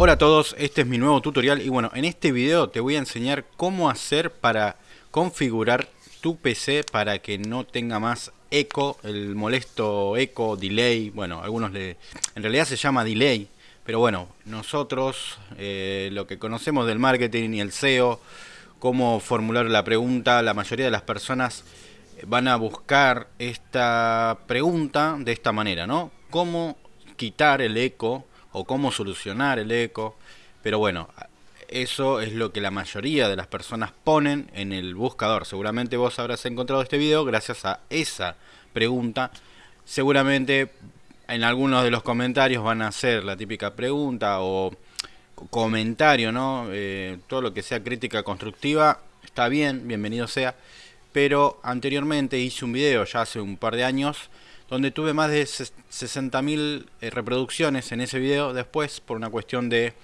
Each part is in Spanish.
Hola a todos, este es mi nuevo tutorial y bueno, en este video te voy a enseñar cómo hacer para configurar tu PC para que no tenga más eco, el molesto eco, delay, bueno, algunos le... en realidad se llama delay, pero bueno, nosotros eh, lo que conocemos del marketing y el SEO, cómo formular la pregunta, la mayoría de las personas van a buscar esta pregunta de esta manera, ¿no? ¿Cómo quitar el eco o cómo solucionar el eco. Pero bueno, eso es lo que la mayoría de las personas ponen en el buscador. Seguramente vos habrás encontrado este video gracias a esa pregunta. Seguramente en algunos de los comentarios van a hacer la típica pregunta o comentario, ¿no? Eh, todo lo que sea crítica constructiva está bien, bienvenido sea. Pero anteriormente hice un video ya hace un par de años donde tuve más de 60.000 eh, reproducciones en ese video. Después, por una cuestión de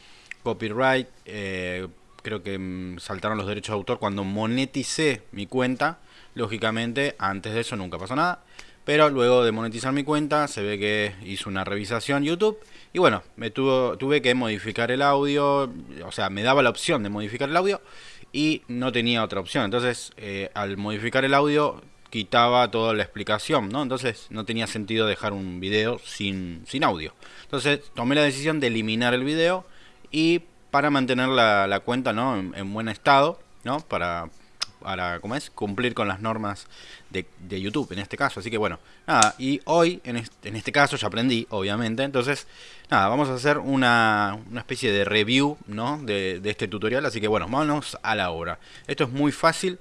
copyright, eh, creo que mm, saltaron los derechos de autor cuando moneticé mi cuenta. Lógicamente, antes de eso nunca pasó nada. Pero luego de monetizar mi cuenta, se ve que hizo una revisación YouTube. Y bueno, me tuvo, tuve que modificar el audio. O sea, me daba la opción de modificar el audio. Y no tenía otra opción. Entonces, eh, al modificar el audio, quitaba toda la explicación, ¿no? Entonces no tenía sentido dejar un video sin, sin audio. Entonces tomé la decisión de eliminar el video y para mantener la, cuenta ¿no? en, buen estado, ¿no? Para, para ¿cómo es? cumplir con las normas de, de, YouTube en este caso. Así que bueno, nada, y hoy en este, en este caso ya aprendí, obviamente. Entonces, nada, vamos a hacer una, una especie de review ¿no? de, de este tutorial. Así que bueno, vámonos a la obra. Esto es muy fácil.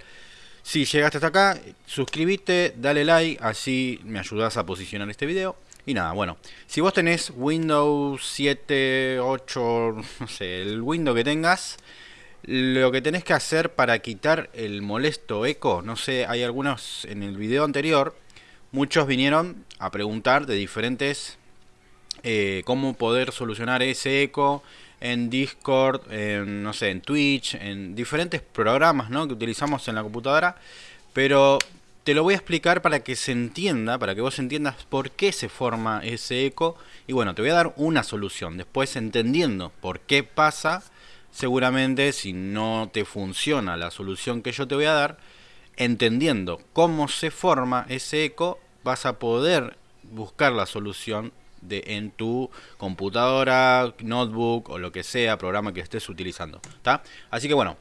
Si llegaste hasta acá, suscríbete, dale like, así me ayudas a posicionar este video. Y nada, bueno, si vos tenés Windows 7, 8, no sé, el Windows que tengas, lo que tenés que hacer para quitar el molesto eco, no sé, hay algunos en el video anterior, muchos vinieron a preguntar de diferentes, eh, cómo poder solucionar ese eco, en Discord, en, no sé, en Twitch, en diferentes programas ¿no? que utilizamos en la computadora, pero te lo voy a explicar para que se entienda, para que vos entiendas por qué se forma ese eco. Y bueno, te voy a dar una solución. Después, entendiendo por qué pasa, seguramente si no te funciona la solución que yo te voy a dar, entendiendo cómo se forma ese eco, vas a poder buscar la solución de, en tu computadora, notebook o lo que sea, programa que estés utilizando. ¿está? Así que bueno,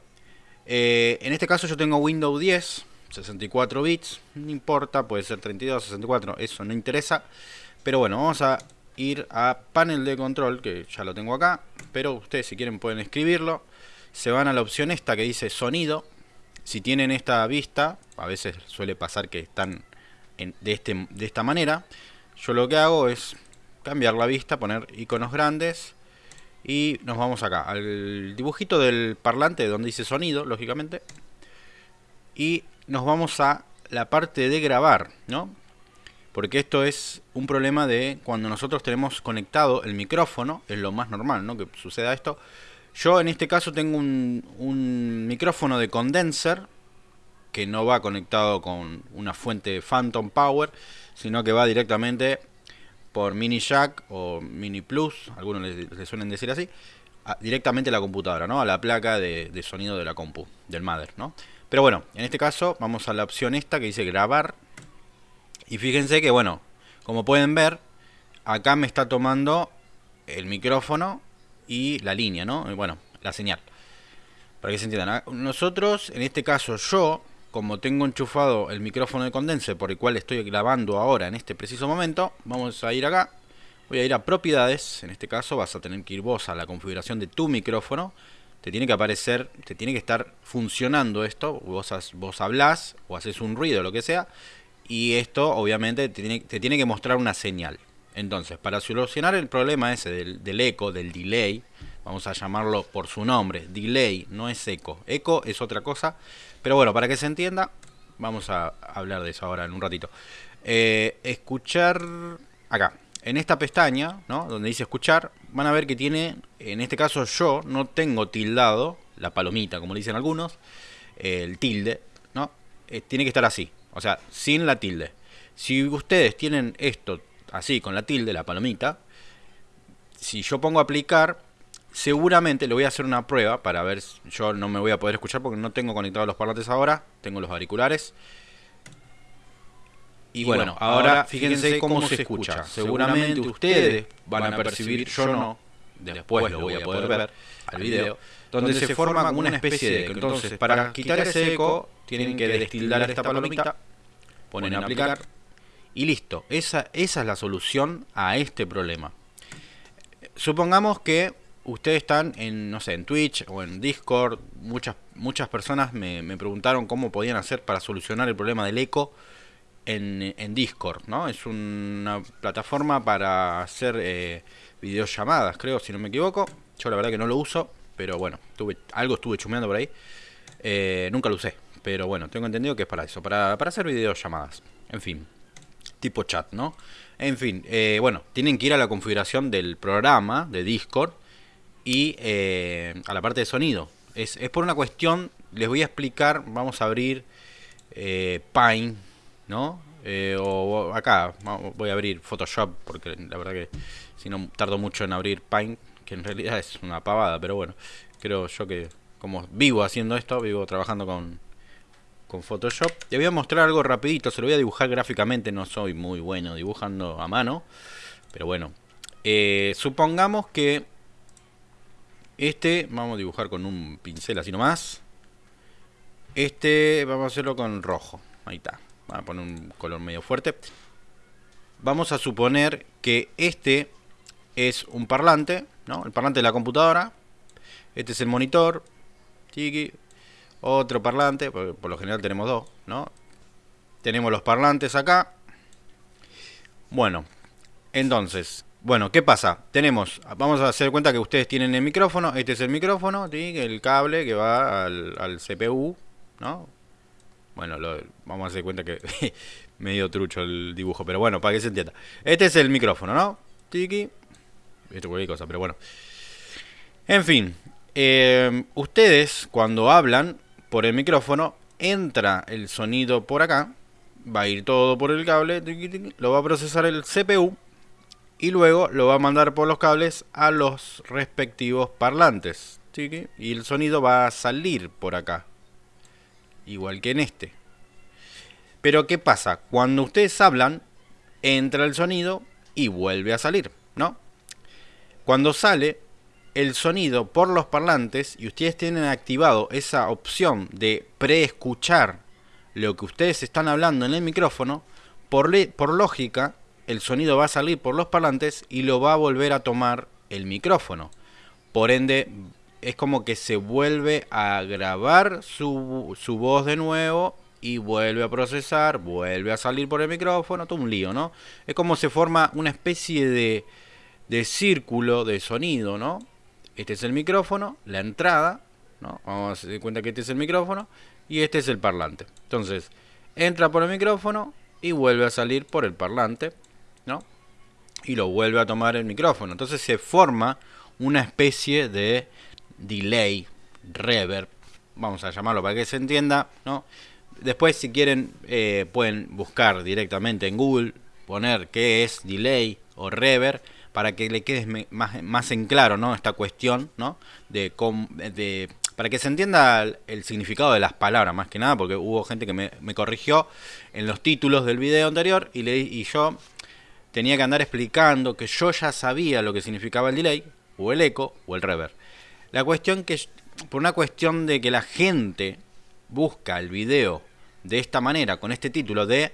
eh, en este caso yo tengo Windows 10, 64 bits, no importa, puede ser 32, 64, eso no interesa. Pero bueno, vamos a ir a panel de control, que ya lo tengo acá, pero ustedes si quieren pueden escribirlo. Se van a la opción esta que dice sonido. Si tienen esta vista, a veces suele pasar que están de, este, de esta manera. Yo lo que hago es cambiar la vista, poner iconos grandes y nos vamos acá al dibujito del parlante donde dice sonido, lógicamente. Y nos vamos a la parte de grabar, ¿no? Porque esto es un problema de cuando nosotros tenemos conectado el micrófono, es lo más normal, ¿no? Que suceda esto. Yo en este caso tengo un, un micrófono de condenser que no va conectado con una fuente Phantom Power, sino que va directamente por mini jack o mini plus, algunos le, suelen decir así, directamente a la computadora, ¿no? A la placa de, sonido de la compu, del mother, ¿no? Pero bueno, en este caso vamos a la opción esta que dice grabar. Y fíjense que, bueno, como pueden ver, acá me está tomando el micrófono y la línea, ¿no? Bueno, la señal. Para que se entiendan. Nosotros, en este caso yo, como tengo enchufado el micrófono de condense por el cual estoy grabando ahora en este preciso momento, vamos a ir acá, voy a ir a propiedades, en este caso vas a tener que ir vos a la configuración de tu micrófono, te tiene que aparecer, te tiene que estar funcionando esto, vos, vos hablás o haces un ruido, lo que sea, y esto obviamente te tiene, que mostrar una señal. Entonces, para solucionar el problema ese del, del eco, del delay, vamos a llamarlo por su nombre, delay, no es eco, eco es otra cosa, pero bueno, para que se entienda, vamos a hablar de eso ahora en un ratito. Eh, escuchar acá, en esta pestaña, ¿no? donde dice escuchar, van a ver que tiene, en este caso yo no tengo tildado, la palomita como dicen algunos, el tilde, ¿no? Eh, tiene que estar así, o sea, sin la tilde. Si ustedes tienen esto así, con la tilde, la palomita, si yo pongo aplicar, seguramente le voy a hacer una prueba para ver, yo no me voy a poder escuchar porque no tengo conectados los parlantes ahora, tengo los auriculares. Y bueno, ahora fíjense cómo se escucha. Seguramente ustedes van a percibir, yo no, después lo voy a poder ver al video, donde se forma como una especie de eco. Entonces, para quitar ese eco, tienen que destildar esta palomita, ponen a aplicar y listo. Esa, esa es la solución a este problema. Supongamos que ustedes están en, no sé, en Twitch o en Discord. Muchas, muchas personas me, preguntaron cómo podían hacer para solucionar el problema del eco en, en Discord, ¿no? Es una plataforma para hacer eh, videollamadas, creo, si no me equivoco. Yo la verdad que no lo uso, pero bueno, algo estuve chumeando por ahí. Eh, nunca lo usé, pero bueno, tengo entendido que es para eso, para, para hacer videollamadas. En fin tipo chat, ¿no? En fin, eh, bueno, tienen que ir a la configuración del programa de Discord y eh, a la parte de sonido. Es, por una cuestión, les voy a explicar, vamos a abrir eh, Pine, ¿no? o acá voy a abrir Photoshop porque la verdad que si no tardo mucho en abrir Pine, que en realidad es una pavada, pero bueno, creo yo que como vivo haciendo esto, vivo trabajando con, con Photoshop. Te voy a mostrar algo rapidito, se lo voy a dibujar gráficamente, no soy muy bueno dibujando a mano. Pero bueno, eh, supongamos que este, vamos a dibujar con un pincel así nomás. Este vamos a hacerlo con rojo, ahí está. Vamos a poner un color medio fuerte. Vamos a suponer que este es un parlante, ¿no? El parlante de la computadora. Este es el monitor. Tiki, otro parlante, por, lo general tenemos dos, ¿no? Tenemos los parlantes acá. Bueno, entonces, bueno, ¿qué pasa? Tenemos, vamos a hacer cuenta que ustedes tienen el micrófono, este es el micrófono, el cable que va al, CPU, ¿no? Bueno, vamos a hacer cuenta que medio trucho el dibujo, pero bueno, para que se entienda. Este es el micrófono, ¿no? Tiki. Esto cualquier cosa, pero bueno. En fin, eh, ustedes cuando hablan por el micrófono, entra el sonido por acá, va a ir todo por el cable, lo va a procesar el CPU y luego lo va a mandar por los cables a los respectivos parlantes. Y el sonido va a salir por acá, igual que en este. Pero ¿qué pasa? Cuando ustedes hablan, entra el sonido y vuelve a salir, ¿no? Cuando sale, el sonido por los parlantes y ustedes tienen activado esa opción de preescuchar lo que ustedes están hablando en el micrófono, por, por lógica el sonido va a salir por los parlantes y lo va a volver a tomar el micrófono. Por ende, es como que se vuelve a grabar su, su voz de nuevo y vuelve a procesar, vuelve a salir por el micrófono, todo un lío, ¿no? Es como se forma una especie de, de círculo de sonido, ¿no? Este es el micrófono, la entrada, ¿no? Vamos a dar cuenta que este es el micrófono y este es el parlante. Entonces, entra por el micrófono y vuelve a salir por el parlante, ¿no? Y lo vuelve a tomar el micrófono. Entonces se forma una especie de delay, reverb, vamos a llamarlo para que se entienda, ¿no? Después, si quieren, eh, pueden buscar directamente en Google, poner qué es delay o reverb para que le quede más, más en claro ¿no? esta cuestión, ¿no? De, de, para que se entienda el, significado de las palabras, más que nada, porque hubo gente que me, corrigió en los títulos del video anterior y, le, y yo tenía que andar explicando que yo ya sabía lo que significaba el delay, o el eco, o el reverb. La cuestión que, por una cuestión de que la gente busca el video de esta manera, con este título de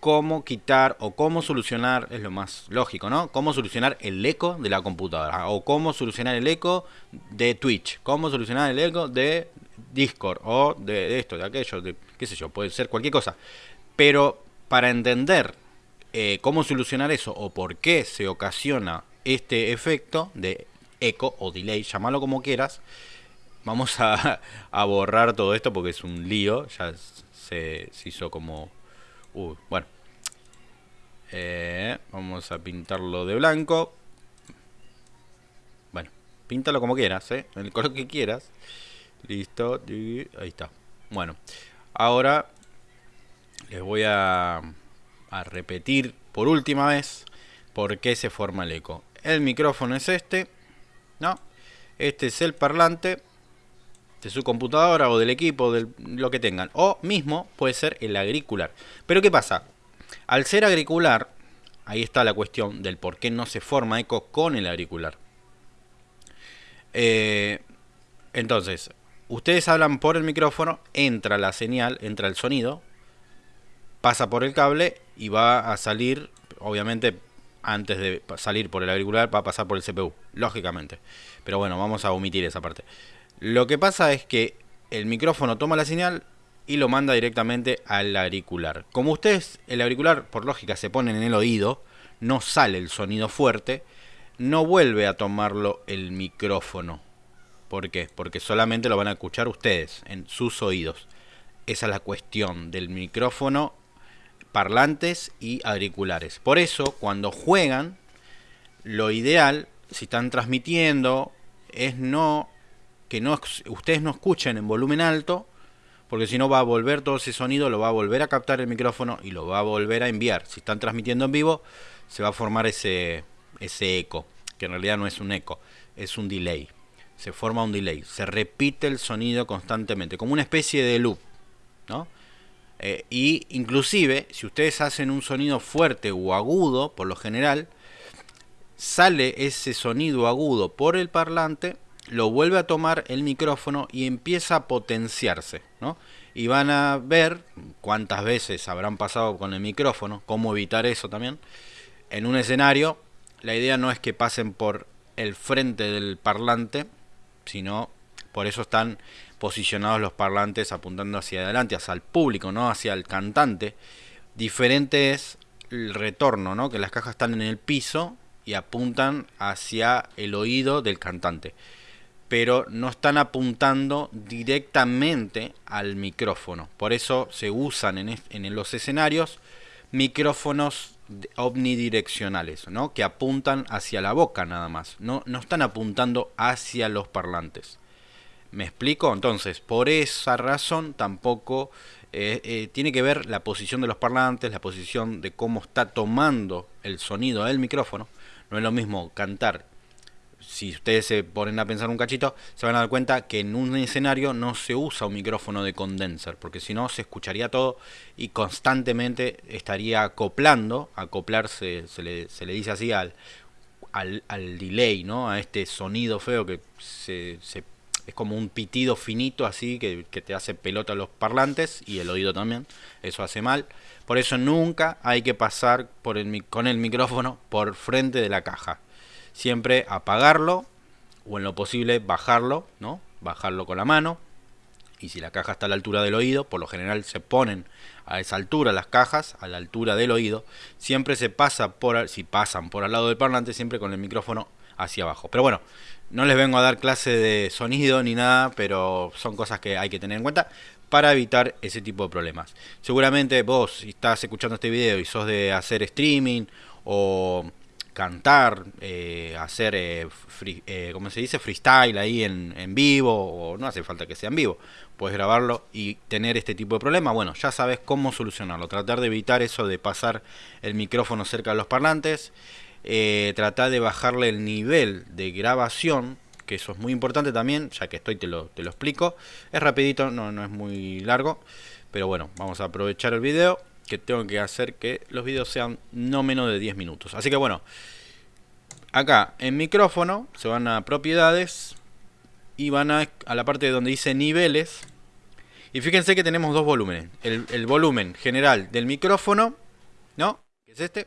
cómo quitar o cómo solucionar, es lo más lógico, ¿no? Cómo solucionar el eco de la computadora o cómo solucionar el eco de Twitch, cómo solucionar el eco de Discord o de, esto, de aquello, qué sé yo, puede ser cualquier cosa. Pero para entender eh, cómo solucionar eso o por qué se ocasiona este efecto de eco o delay, llámalo como quieras, vamos a, borrar todo esto porque es un lío, ya se, hizo como... bueno, eh, vamos a pintarlo de blanco. Bueno, píntalo como quieras, ¿eh? El color que quieras. Listo. Ahí está. Bueno, ahora les voy a, a repetir por última vez por qué se forma el eco. El micrófono es este, ¿no? Este es el parlante de su computadora o del equipo, de lo que tengan. O mismo puede ser el agricular. Pero ¿qué pasa? Al ser agricular, ahí está la cuestión del por qué no se forma eco con el auricular. Eh, entonces, ustedes hablan por el micrófono, entra la señal, entra el sonido, pasa por el cable y va a salir, obviamente antes de salir por el auricular va a pasar por el CPU, lógicamente. Pero bueno, vamos a omitir esa parte. Lo que pasa es que el micrófono toma la señal y lo manda directamente al auricular. Como ustedes, el auricular por lógica se pone en el oído, no sale el sonido fuerte, no vuelve a tomarlo el micrófono. ¿Por qué? Porque solamente lo van a escuchar ustedes en sus oídos. Esa es la cuestión del micrófono, parlantes y auriculares. Por eso, cuando juegan, lo ideal, si están transmitiendo, es no que no, ustedes no escuchen en volumen alto, porque si no va a volver todo ese sonido, lo va a volver a captar el micrófono y lo va a volver a enviar. Si están transmitiendo en vivo, se va a formar ese, ese eco, que en realidad no es un eco, es un delay. Se forma un delay, se repite el sonido constantemente, como una especie de loop, ¿no? Eh, y inclusive, si ustedes hacen un sonido fuerte o agudo, por lo general, sale ese sonido agudo por el parlante, lo vuelve a tomar el micrófono y empieza a potenciarse, ¿no? Y van a ver cuántas veces habrán pasado con el micrófono, cómo evitar eso también, en un escenario, la idea no es que pasen por el frente del parlante, sino por eso están posicionados los parlantes apuntando hacia adelante, hacia el público, no hacia el cantante. Diferente es el retorno, ¿no? que las cajas están en el piso y apuntan hacia el oído del cantante. Pero no están apuntando directamente al micrófono. Por eso se usan en, en los escenarios micrófonos omnidireccionales, ¿no? que apuntan hacia la boca nada más, no, no están apuntando hacia los parlantes. ¿Me explico? Entonces, por esa razón tampoco eh, eh, tiene que ver la posición de los parlantes, la posición de cómo está tomando el sonido del micrófono. No es lo mismo cantar si ustedes se ponen a pensar un cachito, se van a dar cuenta que en un escenario no se usa un micrófono de condenser, porque si no se escucharía todo y constantemente estaría acoplando, acoplarse, se le, se le dice así al, al, delay, ¿no? a este sonido feo que se, es como un pitido finito así que, que, te hace pelota los parlantes y el oído también, eso hace mal. Por eso nunca hay que pasar con el micrófono por frente de la caja siempre apagarlo o en lo posible bajarlo, ¿no? Bajarlo con la mano. Y si la caja está a la altura del oído, por lo general se ponen a esa altura las cajas, a la altura del oído. Siempre se pasa por, si pasan por al lado del parlante, siempre con el micrófono hacia abajo. Pero bueno, no les vengo a dar clase de sonido ni nada, pero son cosas que hay que tener en cuenta para evitar ese tipo de problemas. Seguramente vos, si estás escuchando este video y sos de hacer streaming o cantar, eh, hacer, eh, eh, como se dice, freestyle ahí en, en, vivo, o no hace falta que sea en vivo, puedes grabarlo y tener este tipo de problema, bueno, ya sabes cómo solucionarlo, tratar de evitar eso de pasar el micrófono cerca de los parlantes, tratar de bajarle el nivel de grabación, que eso es muy importante también, ya que estoy te lo, te lo explico, es rapidito, no, no es muy largo, pero bueno, vamos a aprovechar el video que tengo que hacer que los videos sean no menos de 10 minutos. Así que bueno, acá en micrófono se van a propiedades y van a, a la parte donde dice niveles. Y fíjense que tenemos dos volúmenes. El, volumen general del micrófono, ¿no? Que es este.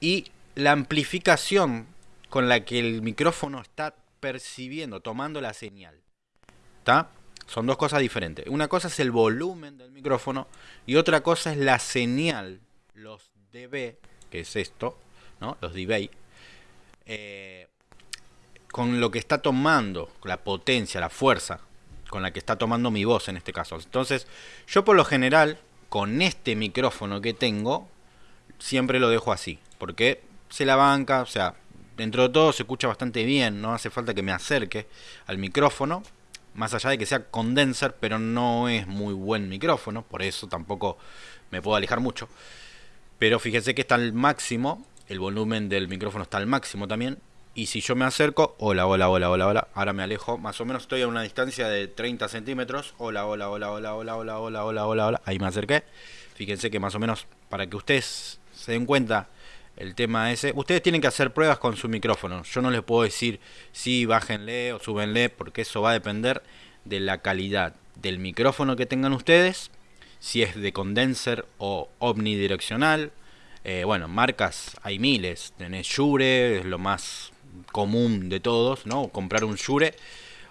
Y la amplificación con la que el micrófono está percibiendo, tomando la señal. ¿Está? Son dos cosas diferentes. Una cosa es el volumen del micrófono y otra cosa es la señal, los dB, que es esto, ¿no? los dB, eh, con lo que está tomando, la potencia, la fuerza con la que está tomando mi voz en este caso. Entonces, yo por lo general, con este micrófono que tengo, siempre lo dejo así, porque se la banca, o sea, dentro de todo se escucha bastante bien, no hace falta que me acerque al micrófono, más allá de que sea condenser, pero no es muy buen micrófono, por eso tampoco me puedo alejar mucho. Pero fíjense que está al máximo, el volumen del micrófono está al máximo también, Y si yo me acerco, hola, hola, hola, hola, hola, ahora me alejo, más o menos estoy a una distancia de 30 centímetros, hola, hola, hola, hola, hola, hola, hola, hola, hola, hola, ahí me acerqué. Fíjense que más o menos, para que ustedes se den cuenta, el tema ese, ustedes tienen que hacer pruebas con su micrófono. Yo no les puedo decir si bájenle o súbenle, porque eso va a depender de la calidad del micrófono que tengan ustedes, si es de condenser o omnidireccional. Eh, bueno, marcas hay miles, tenés Shure, es lo más común de todos, ¿no? Comprar un Shure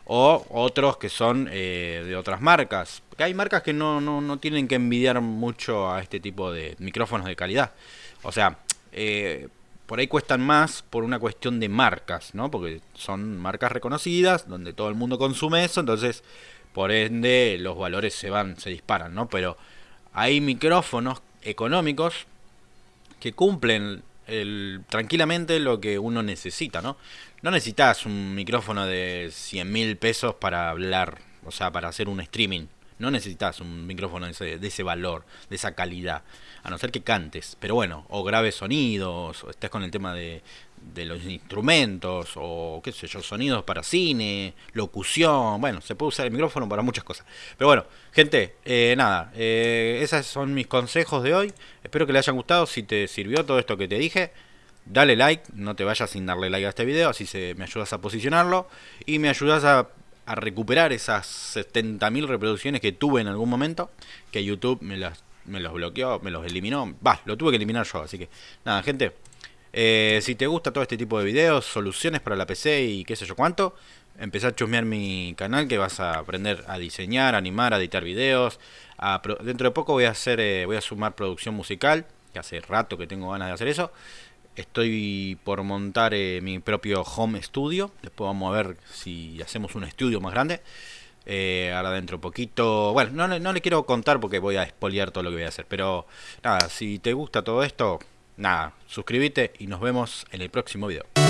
o otros que son eh, de otras marcas. Hay marcas que no, no, no, tienen que envidiar mucho a este tipo de micrófonos de calidad. O sea, eh, por ahí cuestan más por una cuestión de marcas, ¿no? Porque son marcas reconocidas, donde todo el mundo consume eso, entonces por ende los valores se van, se disparan, ¿no? Pero hay micrófonos económicos que cumplen tranquilamente lo que uno necesita, ¿no? No necesitas un micrófono de 100 mil pesos para hablar, o sea, para hacer un streaming. No necesitas un micrófono de ese, valor, de esa calidad. A no ser que cantes. Pero bueno, o grabes sonidos, o estés con el tema de, de los instrumentos o qué sé yo, sonidos para cine, locución, bueno, se puede usar el micrófono para muchas cosas. Pero bueno, gente, eh, nada, eh, esos son mis consejos de hoy. Espero que les hayan gustado, si te sirvió todo esto que te dije, dale like, no te vayas sin darle like a este video, así se, me ayudas a posicionarlo y me ayudas a, a recuperar esas 70.000 reproducciones que tuve en algún momento, que YouTube me las me los bloqueó, me los eliminó, va, lo tuve que eliminar yo, así que nada, gente, eh, si te gusta todo este tipo de videos, soluciones para la PC y qué sé yo cuánto, empezá a chusmear mi canal que vas a aprender a diseñar, animar, a editar videos. dentro de poco voy a hacer, eh, voy a sumar producción musical, que hace rato que tengo ganas de hacer eso. Estoy por montar eh, mi propio home studio. Después vamos a ver si hacemos un estudio más grande. ahora dentro de poquito. Bueno, no, no le quiero contar porque voy a expoliar todo lo que voy a hacer. Pero nada, si te gusta todo esto, nada, suscríbete y nos vemos en el próximo video.